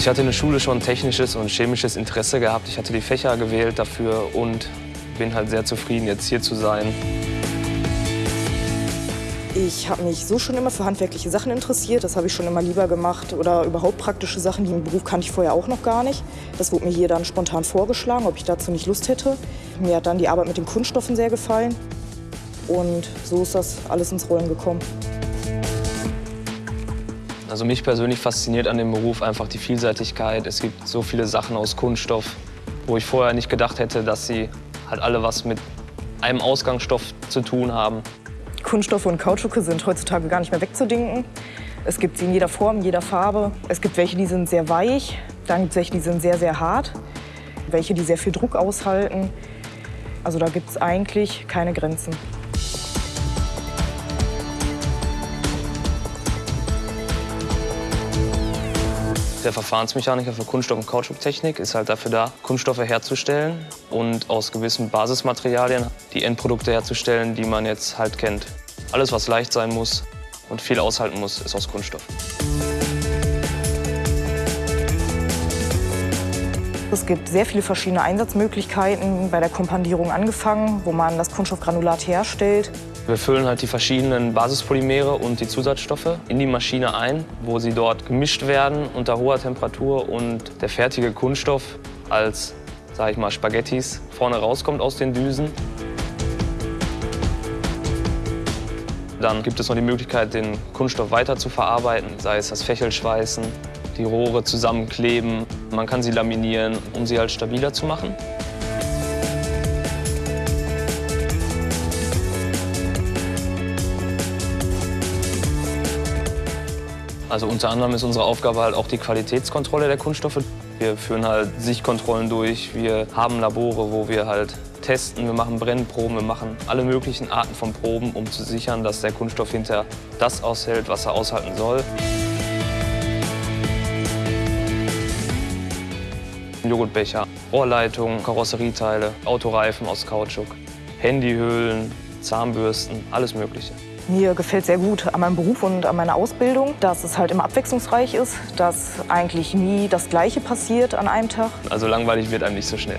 Also ich hatte in der Schule schon technisches und chemisches Interesse gehabt. Ich hatte die Fächer gewählt dafür und bin halt sehr zufrieden, jetzt hier zu sein. Ich habe mich so schon immer für handwerkliche Sachen interessiert. Das habe ich schon immer lieber gemacht. Oder überhaupt praktische Sachen, die im Beruf kannte ich vorher auch noch gar nicht. Das wurde mir hier dann spontan vorgeschlagen, ob ich dazu nicht Lust hätte. Mir hat dann die Arbeit mit den Kunststoffen sehr gefallen. Und so ist das alles ins Rollen gekommen. Also mich persönlich fasziniert an dem Beruf einfach die Vielseitigkeit. Es gibt so viele Sachen aus Kunststoff, wo ich vorher nicht gedacht hätte, dass sie halt alle was mit einem Ausgangsstoff zu tun haben. Kunststoffe und Kautschuke sind heutzutage gar nicht mehr wegzudenken. Es gibt sie in jeder Form, jeder Farbe. Es gibt welche, die sind sehr weich, dann gibt es welche, die sind sehr, sehr hart, welche, die sehr viel Druck aushalten. Also da gibt es eigentlich keine Grenzen. Der Verfahrensmechaniker für Kunststoff- und Kautschuktechnik ist halt dafür da, Kunststoffe herzustellen und aus gewissen Basismaterialien die Endprodukte herzustellen, die man jetzt halt kennt. Alles, was leicht sein muss und viel aushalten muss, ist aus Kunststoff. Es gibt sehr viele verschiedene Einsatzmöglichkeiten, bei der Kompandierung angefangen, wo man das Kunststoffgranulat herstellt. Wir füllen halt die verschiedenen Basispolymere und die Zusatzstoffe in die Maschine ein, wo sie dort gemischt werden unter hoher Temperatur und der fertige Kunststoff als, sag ich mal, Spaghettis vorne rauskommt aus den Düsen. Dann gibt es noch die Möglichkeit, den Kunststoff weiter zu verarbeiten, sei es das Fächelschweißen, die Rohre zusammenkleben. Man kann sie laminieren, um sie halt stabiler zu machen. Also unter anderem ist unsere Aufgabe halt auch die Qualitätskontrolle der Kunststoffe. Wir führen halt Sichtkontrollen durch, wir haben Labore, wo wir halt testen, wir machen Brennproben, wir machen alle möglichen Arten von Proben, um zu sichern, dass der Kunststoff hinterher das aushält, was er aushalten soll. Joghurtbecher, Rohrleitungen, Karosserieteile, Autoreifen aus Kautschuk, Handyhüllen, Zahnbürsten, alles Mögliche. Mir gefällt sehr gut an meinem Beruf und an meiner Ausbildung, dass es halt immer abwechslungsreich ist, dass eigentlich nie das Gleiche passiert an einem Tag. Also langweilig wird einem nicht so schnell.